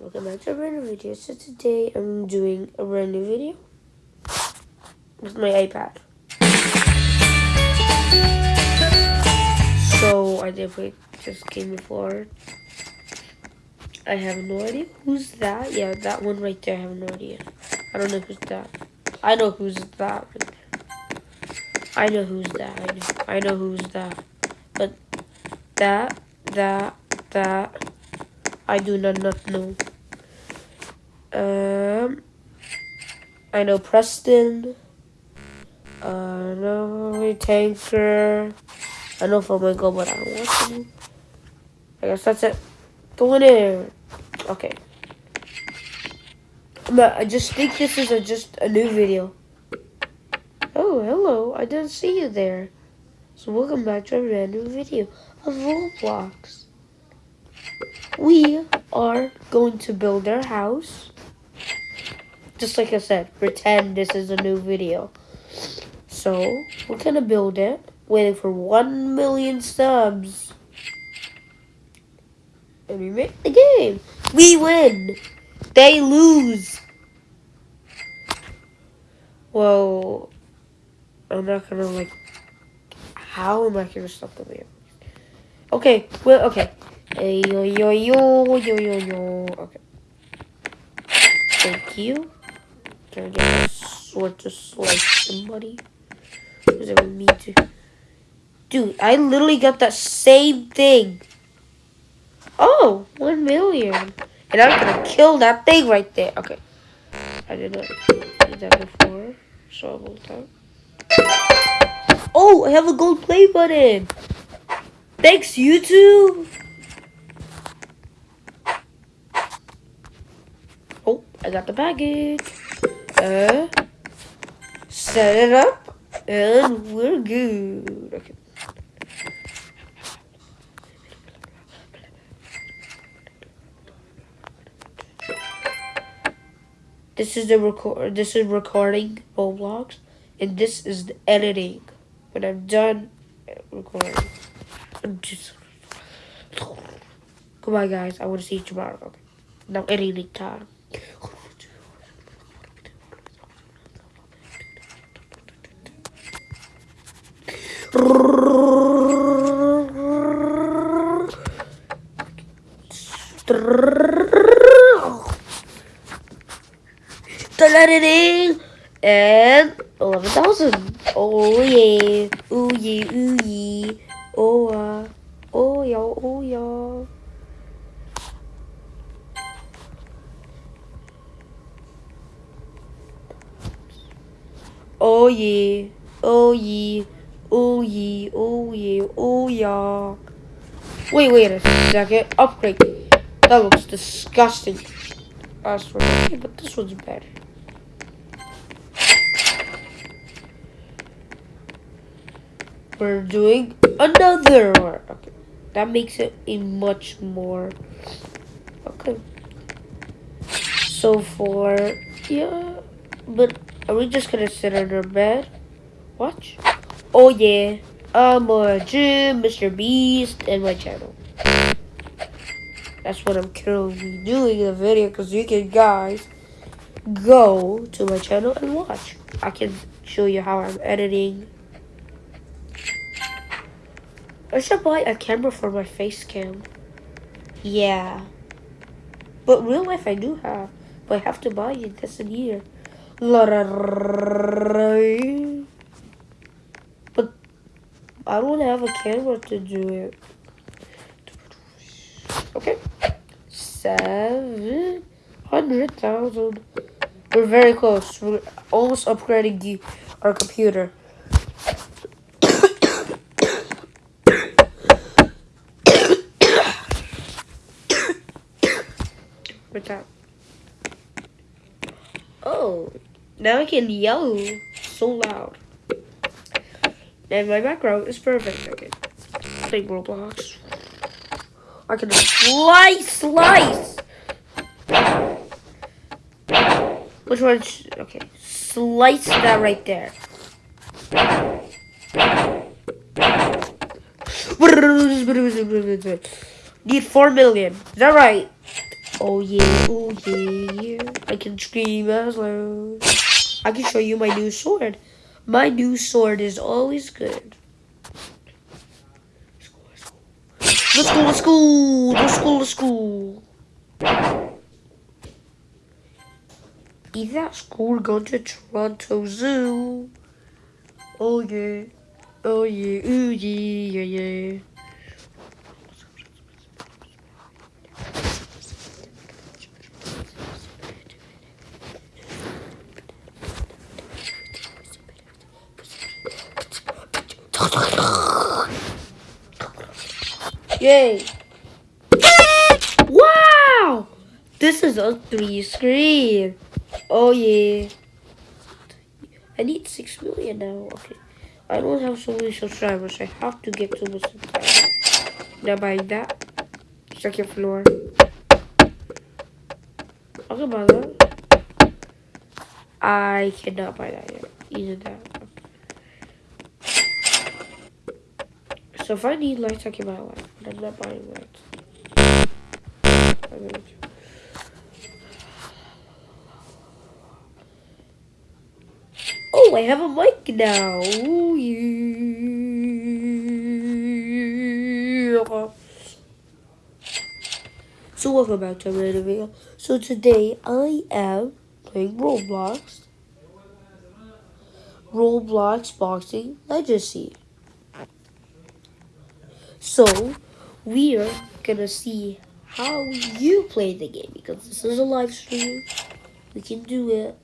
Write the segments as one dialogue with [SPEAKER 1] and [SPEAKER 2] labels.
[SPEAKER 1] welcome back to a brand new video. So today I'm doing a brand new video with my iPad. So I play this game before. I have no idea who's that. Yeah, that one right there. I have no idea. I don't know who's that. I know who's that. I know who's that. I know. I know who's that. But that, that, that. I do not, not know. Um, I know Preston. I know Tanqr. I know Flamingo, but I don't want to. I guess that's it. Go in. Okay. I just think this is a, just a new video. Oh, hello. I didn't see you there. So welcome back to a brand new video of Roblox. We are going to build our house. Just like I said, pretend this is a new video. So, we're gonna build it. Waiting for 1 million subs. And we make the game. We win. They lose. Well, I'm not gonna like. How am I gonna stop the video? Okay, well, okay. Yo, yo, yo, yo, yo, yo. Okay. Thank you. Can I get a sword to slice somebody? Does it me to? Dude, I literally got that same thing. Oh, one million. And I'm gonna kill that thing right there. Okay. I did not do that before. So I will. Oh, I have a gold play button. Thanks, YouTube. Oh, I got the package. Uh, set it up, and we're good. Okay. This is the record. This is recording Roblox, and this is the editing. When I'm done recording, I'm just. Goodbye, guys. I want to see you tomorrow. Okay. Now editing time. Still editing and 11,000. Oh yeah. Ooh yeah, ooh yeah. Oh uh. Oh yeah, oh yeah. Oh yeah. Oh yeah. Oh yeah. Oh yeah. Oh yeah. Wait, wait a second. Upgrade. That looks disgusting. As for okay, but this one's better. We're doing another one. Okay. That makes it a much more okay. So for yeah, but are we just gonna sit on our bed? Watch. Oh yeah. I'm a Jim, Mr. Beast, and my channel. That's what I'm currently doing in the video because you can guys go to my channel and watch. I can show you how I'm editing. I should buy a camera for my face cam. Yeah. But real life I do have. But I have to buy it this year. I don't have a camera to do it. Okay. Seven hundred thousand. We're very close. We're almost upgrading the, our computer. What's that? Oh, now I can yell so loud. And my background is perfect. Okay. Play Roblox. I can slice, slice. Which one? Okay, slice that right there. Need four million. Is that right? Oh yeah, oh yeah, yeah. I can scream as loud. I can show you my new sword. My new sword is always good. Let's go, let's go, let's go. Is that school going to Toronto Zoo? Oh yeah, oh yeah, ooh yeah, yeah, yeah. Yay! Wow! This is a three screen. Oh yeah. I need six million now. Okay. I don't have so many subscribers. I have to get to the subscribers. Now buying that. Second floor. Can buy that. I cannot buy that yet. Either that. So if I need lights, I can buy lights. But I'm not buying lights. Oh, I have a mic now. Ooh, yeah. So welcome back to another video. So today I am playing Roblox. Roblox Boxing Legacy. So we are gonna see how you play the game because this is a live stream. We can do it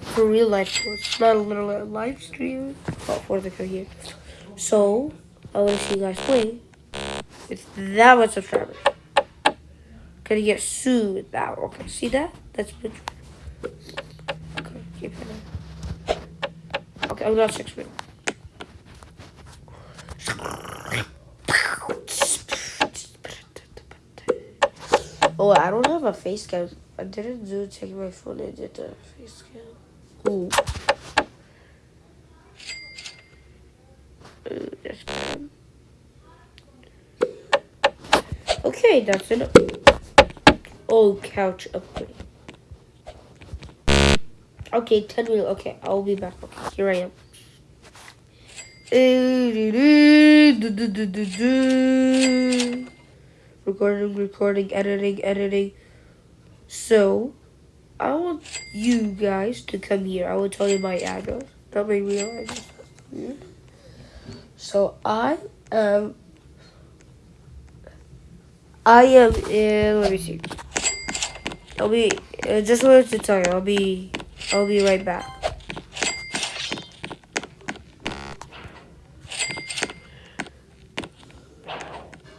[SPEAKER 1] for real life. So it's not a literal live stream. Oh, for the here. So I want to see you guys play with that much subscribers. Gonna get sued with that. Okay, see that? That's good. Okay, keep it. Okay, I'm not six minutes. Oh, I don't have a face cam. I didn't do take my phone and did the face cam. Ooh. Okay, that's enough. Oh, couch upgrade. Okay, 10 minutes. Okay, I'll be back. Okay, here I am. Recording, recording, editing, editing. So, I want you guys to come here. I will tell you my address. That made me realize. So, I am. I am in. Let me see. I'll be. I just wanted to tell you. I'll be. I'll be right back.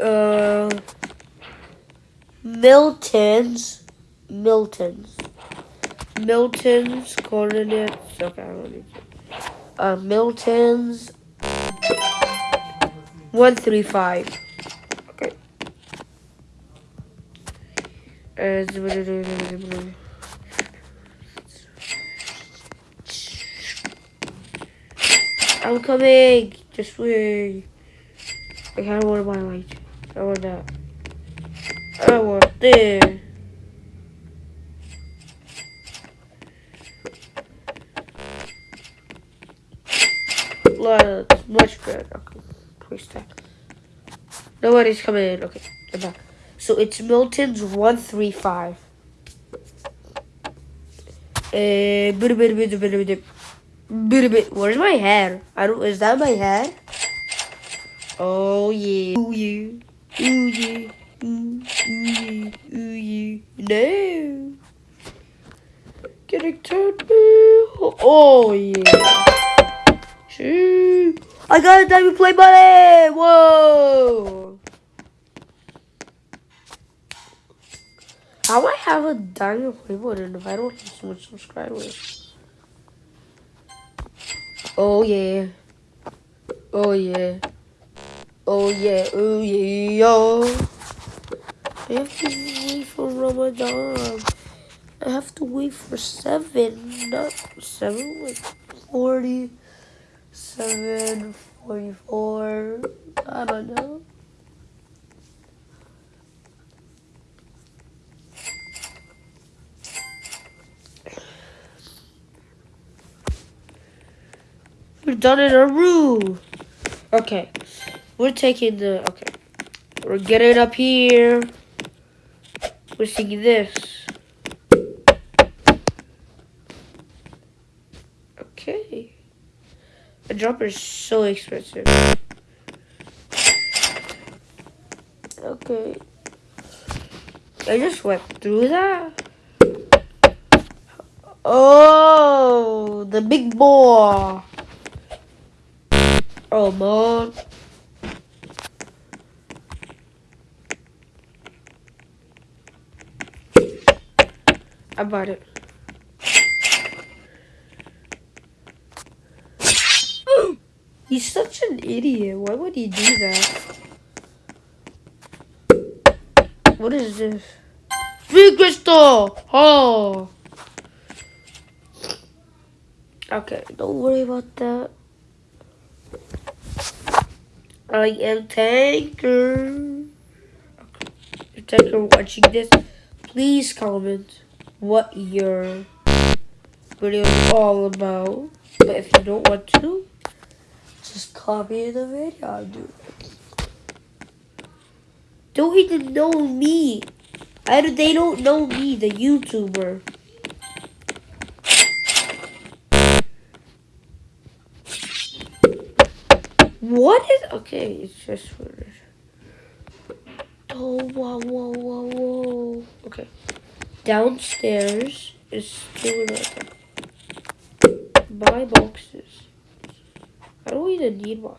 [SPEAKER 1] Uh, Milton's, Milton's, Milton's coordinates. Okay, I don't need to. Uh, Milton's one three five. Okay. Uh, I'm coming. Just wait. I kind of want my light. I want that. Want. Look, much better. Okay, please stop. Nobody's coming in. Okay, I'm back. So it's Milton's 135. Uh, bit. Where's my hair? I don't. Is that my hair? Oh yeah. Ooh yeah. Ooh yeah. Ooh, ooh. Ooh. No. Getting turned Oh yeah. Shoo. I got a diamond play button. Whoa. How I have a diamond play button if I don't have so much subscribers? Oh yeah. Oh yeah. Oh yeah, oh yeah, yo. I have to wait for Ramadan. I have to wait for seven, not seven, like 40, 7, 44, I don't know. We're done in a room. Okay. We're taking the, okay. We're getting up here. Singing this. Okay. A dropper is so expensive. Okay. I just went through that. Oh, the big oh, boy. Oh, man. I bought it. He's such an idiot. Why would he do that? What is this? Free crystal! Oh! Okay, don't worry about that. I am Tanqr. If Tanqr watching this, please comment what your video is all about. But if you don't want to, just copy the video I'll do. Don't even know me. I, they don't know me, the YouTuber. What is okay? It's just for. Oh whoa whoa whoa whoa. Okay, downstairs is still another. Buy boxes. I don't even need one.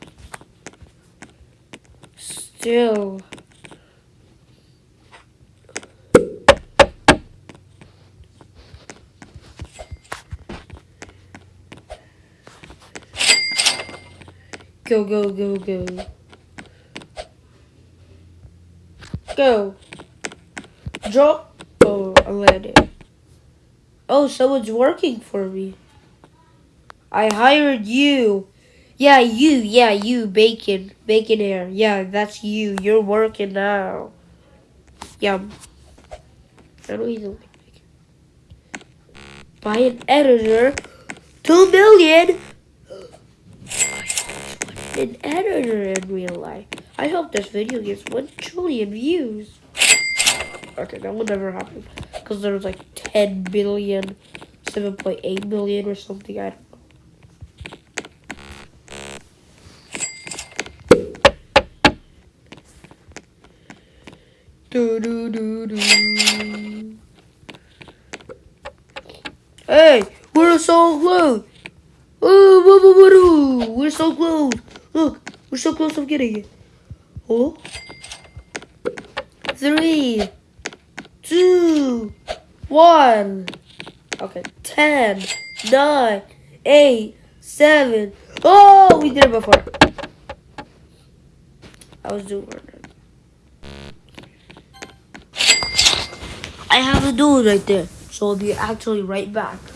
[SPEAKER 1] Still. Go, go, go, go. Go. Drop. Oh, I landed. Oh, someone's working for me. I hired you. Yeah, you. Yeah, you. Bacon. Bacon air. Yeah, that's you. You're working now. Yum. I don't even like. Buy an editor. Two million an editor in real life. I hope this video gets 1 trillion views. Okay, that will never happen. Because there was like 10 billion, 7.8 billion or something. I don't know. Do, do, do, do. Hey, we're so close. Oh, we're so close. Look, we're so close to getting it. Oh. Three, two, one. Okay, ten, nine, eight, seven. Oh, we did it before. I was doing it. I have a dude right there, so I'll be actually right back.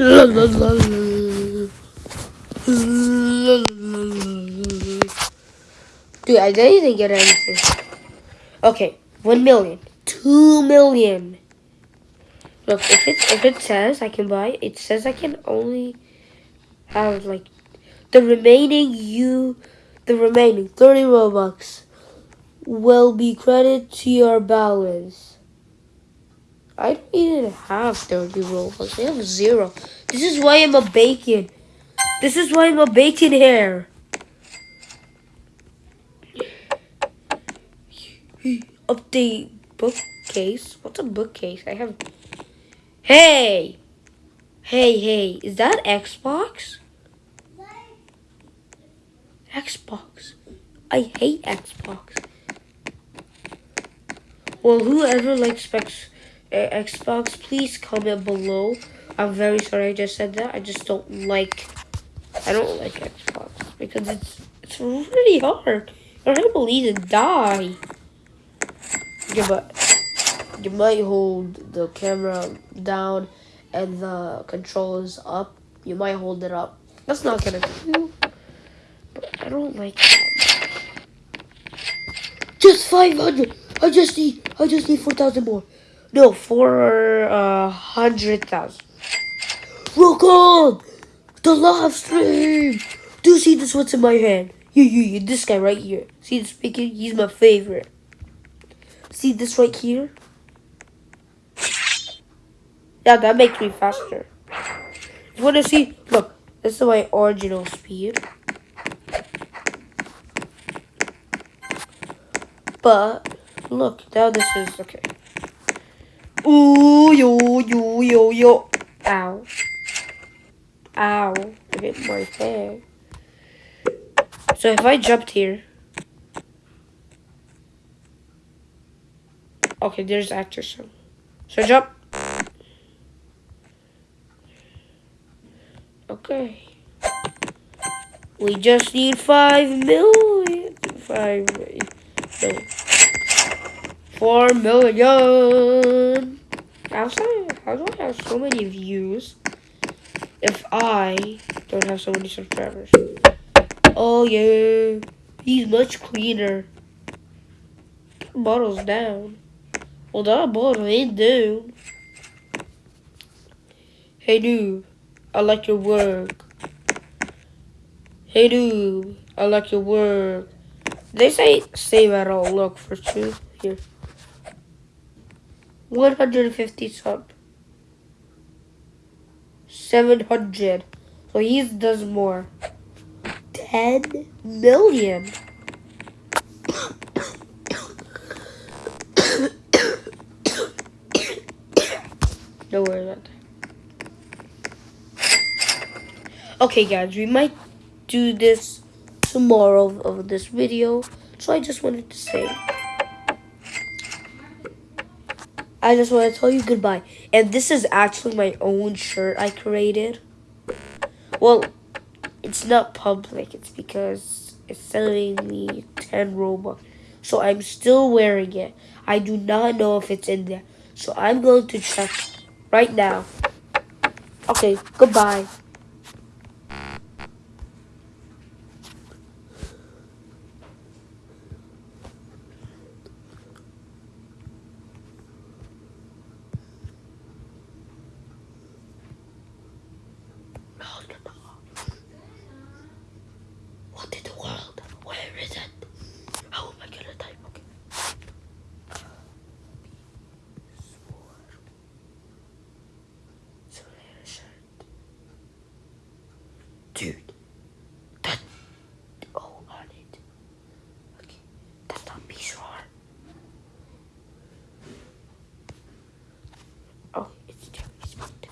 [SPEAKER 1] Dude, I didn't even get anything. Okay, one million, two million. Look, if it if it says I can buy, it says I can only have like the remaining you, the remaining 30 Robux will be credited to your balance. I don't even have 30 Robux. I have zero. This is why I'm a bacon. This is why I'm a bacon hair. Update bookcase. What's a bookcase? I have. Hey! Hey, hey. Is that Xbox? Xbox. I hate Xbox. Well, whoever likes specs, Eh, Xbox, please comment below. I'm very sorry I just said that. I just don't like. I don't like Xbox because it's it's really hard. I can't believe it die. Yeah, but you might hold the camera down and the controls up. You might hold it up. That's not gonna do. But I don't like that. Just 500. I just need, I just need 4,000 more. No, 400,000. Uh, Rock on! The live stream! Do you see this what's in my hand? Yeah, yeah, yeah, this guy right here. See this? He's my favorite. See this right here? Yeah, that makes me faster. You wanna see? Look, this is my original speed. But Look, now this is okay. Ooh, yo, yo, yo, yo. Ow. Ow. I hit my head. So if I jumped here. Okay, there's actor so. So jump. Okay. We just need five million. Five million. Four million. How how do I have so many views if I don't have so many subscribers? Oh yeah, he's much cleaner. Bottles down. Well, that bottle ain't down. Hey dude, I like your work. Hey dude, I like your work. They say save at all. Look for truth here. 150 sub. 700. So he does more. 10 million. Don't worry about that. Okay guys, we might do this tomorrow of this video. So I just wanted to say I just want to tell you goodbye. And this is actually my own shirt I created. Well, it's not public. It's because it's selling me 10 Robux. So I'm still wearing it. I do not know if it's in there. So I'm going to check right now. Okay, goodbye. dude. That oh on it. Okay, that's not piece roar. Oh, it's Jeremy's foot.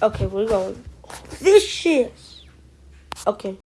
[SPEAKER 1] Okay, we're going. This Vicious. Okay.